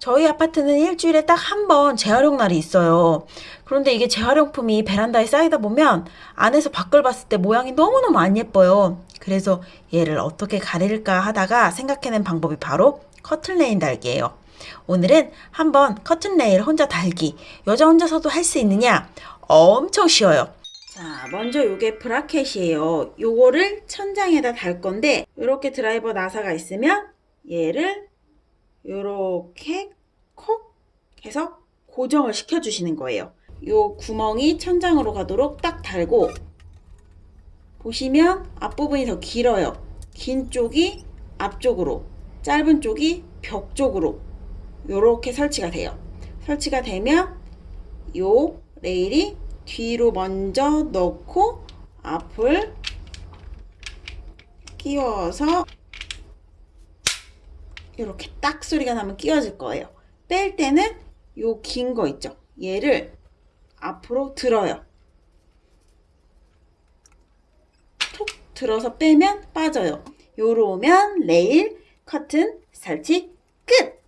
저희 아파트는 일주일에 딱 한 번 재활용 날이 있어요. 그런데 이게 재활용품이 베란다에 쌓이다 보면 안에서 밖을 봤을 때 모양이 너무너무 안 예뻐요. 그래서 얘를 어떻게 가릴까 하다가 생각해낸 방법이 바로 커튼레일 달기예요. 오늘은 한번 커튼레일 혼자 달기 여자 혼자서도 할 수 있느냐 엄청 쉬워요. 자, 먼저 요게 브라켓이에요. 요거를 천장에다 달 건데 이렇게 드라이버 나사가 있으면 얘를 요렇게 콕 해서 고정을 시켜주시는 거예요. 요 구멍이 천장으로 가도록 딱 달고 보시면 앞부분이 더 길어요. 긴 쪽이 앞쪽으로 짧은 쪽이 벽 쪽으로 요렇게 설치가 돼요. 설치가 되면 요 레일이 뒤로 먼저 넣고 앞을 끼워서 이렇게 딱 소리가 나면 끼워질 거예요. 뺄 때는 요 긴 거 있죠? 얘를 앞으로 들어요. 톡 들어서 빼면 빠져요. 요러면 레일 커튼 설치 끝!